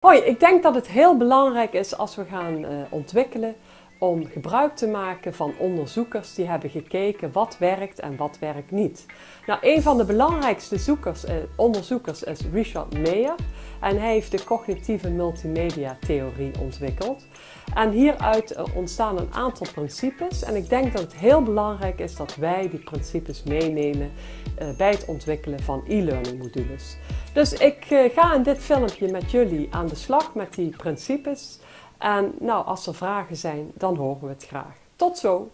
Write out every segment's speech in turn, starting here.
Hoi, ik denk dat het heel belangrijk is als we gaan uh, ontwikkelen om gebruik te maken van onderzoekers die hebben gekeken wat werkt en wat werkt niet. Nou, een van de belangrijkste zoekers, eh, onderzoekers is Richard Meyer en hij heeft de cognitieve multimedia theorie ontwikkeld. En hieruit eh, ontstaan een aantal principes en ik denk dat het heel belangrijk is dat wij die principes meenemen uh, bij het ontwikkelen van e-learning modules. Dus ik uh, ga in dit filmpje met jullie aan de slag met die principes en nou, als er vragen zijn, dan horen we het graag. Tot zo!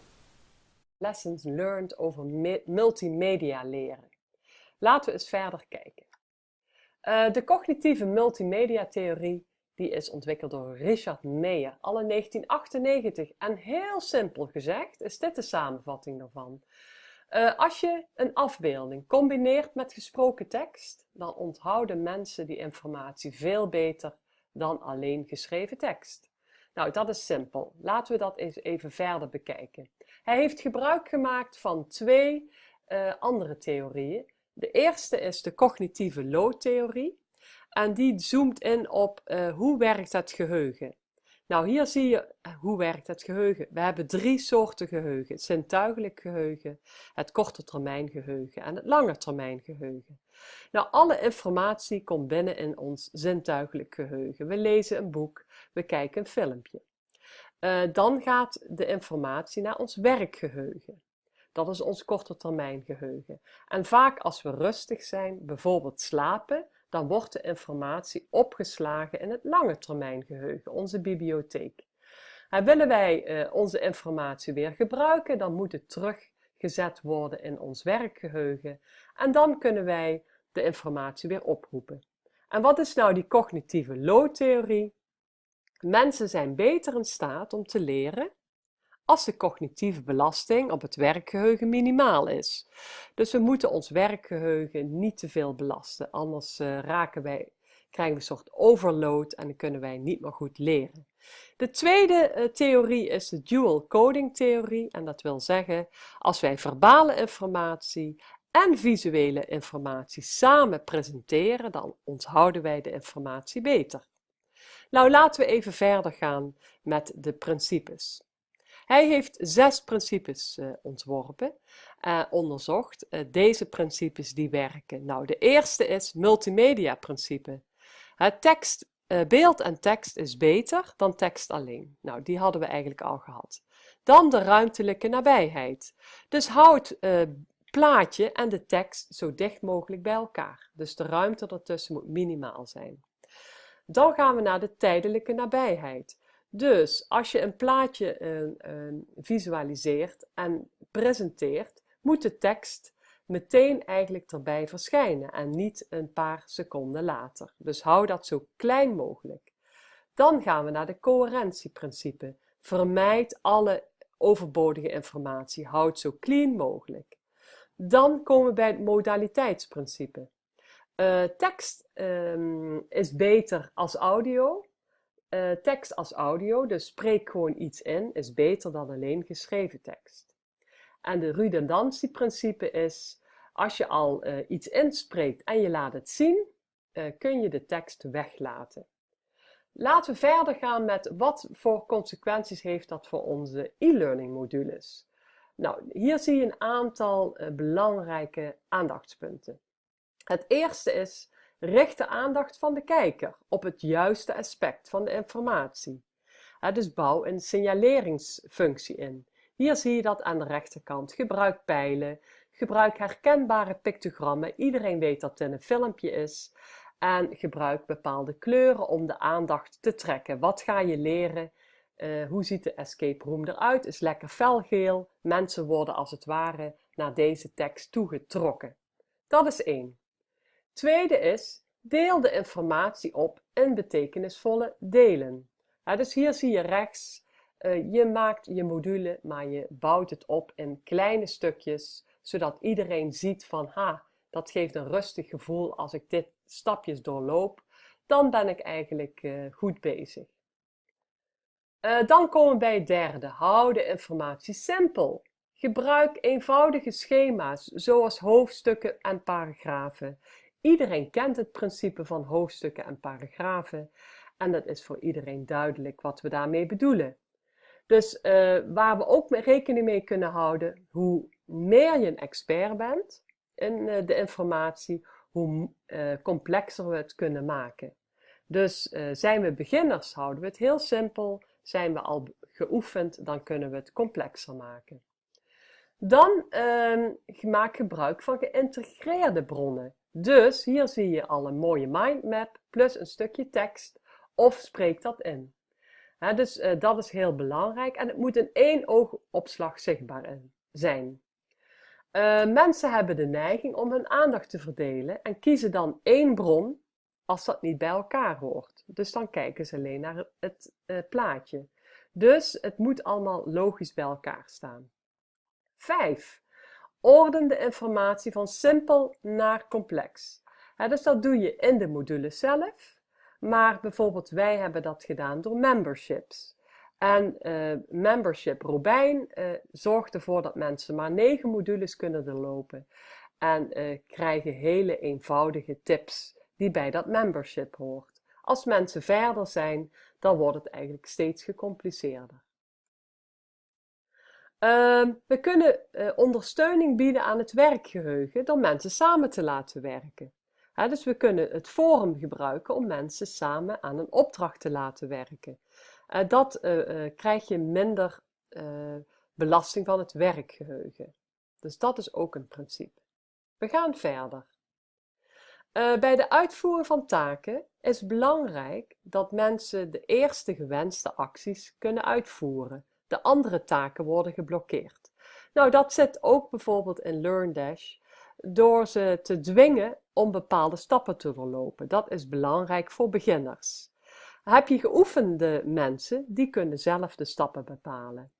Lessons learned over multimedia leren. Laten we eens verder kijken. Uh, de cognitieve multimedia theorie die is ontwikkeld door Richard Meyer al in 1998. En heel simpel gezegd is dit de samenvatting daarvan. Uh, als je een afbeelding combineert met gesproken tekst, dan onthouden mensen die informatie veel beter dan alleen geschreven tekst. Nou, dat is simpel. Laten we dat eens even verder bekijken. Hij heeft gebruik gemaakt van twee uh, andere theorieën. De eerste is de cognitieve loodtheorie. En die zoomt in op uh, hoe werkt het geheugen. Nou, hier zie je eh, hoe werkt het geheugen. We hebben drie soorten geheugen. Het zintuigelijk geheugen, het korte termijn geheugen en het lange termijn geheugen. Nou, alle informatie komt binnen in ons zintuigelijk geheugen. We lezen een boek, we kijken een filmpje. Uh, dan gaat de informatie naar ons werkgeheugen. Dat is ons korte termijn geheugen. En vaak als we rustig zijn, bijvoorbeeld slapen, dan wordt de informatie opgeslagen in het lange termijn geheugen, onze bibliotheek. En willen wij uh, onze informatie weer gebruiken, dan moet het teruggezet worden in ons werkgeheugen. En dan kunnen wij de informatie weer oproepen. En wat is nou die cognitieve loodtheorie? Mensen zijn beter in staat om te leren als de cognitieve belasting op het werkgeheugen minimaal is. Dus we moeten ons werkgeheugen niet te veel belasten, anders uh, raken wij, krijgen we een soort overload en dan kunnen wij niet meer goed leren. De tweede uh, theorie is de dual coding theorie en dat wil zeggen als wij verbale informatie en visuele informatie samen presenteren, dan onthouden wij de informatie beter. Nou, laten we even verder gaan met de principes. Hij heeft zes principes uh, ontworpen, uh, onderzocht. Uh, deze principes die werken. Nou, de eerste is multimedia principe. Het tekst, beeld en tekst is beter dan tekst alleen. Nou, die hadden we eigenlijk al gehad. Dan de ruimtelijke nabijheid. Dus houd plaatje en de tekst zo dicht mogelijk bij elkaar. Dus de ruimte ertussen moet minimaal zijn. Dan gaan we naar de tijdelijke nabijheid. Dus als je een plaatje visualiseert en presenteert, moet de tekst meteen eigenlijk erbij verschijnen en niet een paar seconden later. Dus hou dat zo klein mogelijk. Dan gaan we naar de coherentieprincipe. Vermijd alle overbodige informatie. Houd zo clean mogelijk. Dan komen we bij het modaliteitsprincipe. Uh, tekst um, is beter als audio. Uh, tekst als audio, dus spreek gewoon iets in, is beter dan alleen geschreven tekst. En de redundantieprincipe is, als je al uh, iets inspreekt en je laat het zien, kun je de tekst weglaten. Laten we verder gaan met wat voor consequenties heeft dat voor onze e-learning modules. Nou, hier zie je een aantal belangrijke aandachtspunten. Het eerste is, richt de aandacht van de kijker op het juiste aspect van de informatie. dus bouw een signaleringsfunctie in. Hier zie je dat aan de rechterkant. Gebruik pijlen, gebruik herkenbare pictogrammen. Iedereen weet dat het een filmpje is. En gebruik bepaalde kleuren om de aandacht te trekken. Wat ga je leren? Uh, hoe ziet de escape room eruit? Is lekker felgeel. Mensen worden als het ware naar deze tekst toegetrokken. Dat is één. Tweede is, deel de informatie op in betekenisvolle delen. dus hier zie je rechts, uh, je maakt je module, maar je bouwt het op in kleine stukjes, zodat iedereen ziet van, ha, dat geeft een rustig gevoel als ik dit stapjes doorloop, dan ben ik eigenlijk uh, goed bezig. Uh, dan komen we bij het derde. Hou de informatie simpel. Gebruik eenvoudige schema's, zoals hoofdstukken en paragrafen. Iedereen kent het principe van hoofdstukken en paragrafen. En dat is voor iedereen duidelijk wat we daarmee bedoelen. Dus uh, waar we ook rekening mee kunnen houden, hoe meer je een expert bent in uh, de informatie, hoe uh, complexer we het kunnen maken. Dus zijn we beginners, houden we het heel simpel. Zijn we al geoefend, dan kunnen we het complexer maken. Dan uh, maak gebruik van geïntegreerde bronnen. Dus hier zie je al een mooie mindmap plus een stukje tekst of spreek dat in. dus uh, dat is heel belangrijk en het moet in één oogopslag zichtbaar zijn. Uh, mensen hebben de neiging om hun aandacht te verdelen en kiezen dan één bron als dat niet bij elkaar hoort. Dus dan kijken ze alleen naar het uh, plaatje. Dus het moet allemaal logisch bij elkaar staan. 5. Orden de informatie van simpel naar complex. dus dat doe je in de module zelf, maar bijvoorbeeld wij hebben dat gedaan door memberships. En uh, membership Robijn uh, zorgt ervoor dat mensen maar 9 modules kunnen doorlopen en uh, krijgen hele eenvoudige tips die bij dat membership hoort. Als mensen verder zijn, dan wordt het eigenlijk steeds gecompliceerder. Ehm, we kunnen uh, ondersteuning bieden aan het werkgeheugen door mensen samen te laten werken. dus we kunnen het forum gebruiken om mensen samen aan een opdracht te laten werken. Uh, dat uh, krijg je minder belasting van het werkgeheugen. Dus dat is ook een principe. We gaan verder. bij de uitvoering van taken is belangrijk dat mensen de eerste gewenste acties kunnen uitvoeren de andere taken worden geblokkeerd. Nou, dat zit ook bijvoorbeeld in LearnDash door ze te dwingen om bepaalde stappen te doorlopen. Dat is belangrijk voor beginners. Heb je geoefende mensen, die kunnen zelf de stappen bepalen.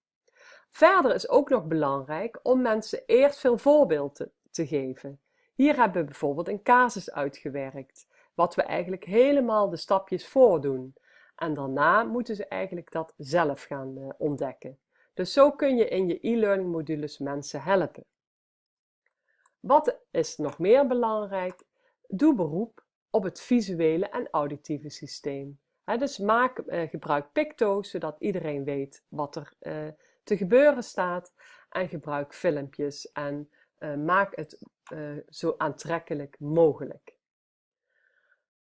Verder is ook nog belangrijk om mensen eerst veel voorbeelden te geven. Hier hebben we bijvoorbeeld een casus uitgewerkt, wat we eigenlijk helemaal de stapjes voordoen. En daarna moeten ze eigenlijk dat zelf gaan uh, ontdekken. Dus zo kun je in je e-learning modules mensen helpen. Wat is nog meer belangrijk? Doe beroep op het visuele en auditieve systeem. dus maak, uh, gebruik Picto, zodat iedereen weet wat er uh, te gebeuren staat. En gebruik filmpjes en maak het zo aantrekkelijk mogelijk.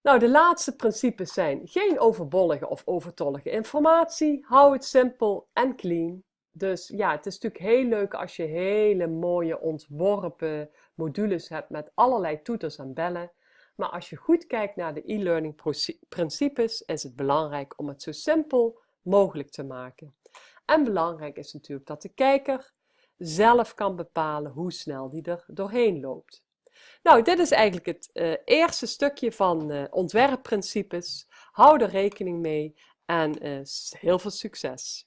Nou, de laatste principes zijn geen overbollige of overtollige informatie. Hou het simpel en clean. Dus ja, het is natuurlijk heel leuk als je hele mooie ontworpen modules hebt met allerlei toeters en bellen. Maar als je goed kijkt naar de e-learning principes, is het belangrijk om het zo simpel mogelijk te maken. En belangrijk is natuurlijk dat de kijker zelf kan bepalen hoe snel die er doorheen loopt. Nou, dit is eigenlijk het uh, eerste stukje van uh, ontwerpprincipes. Hou er rekening mee en uh, heel veel succes!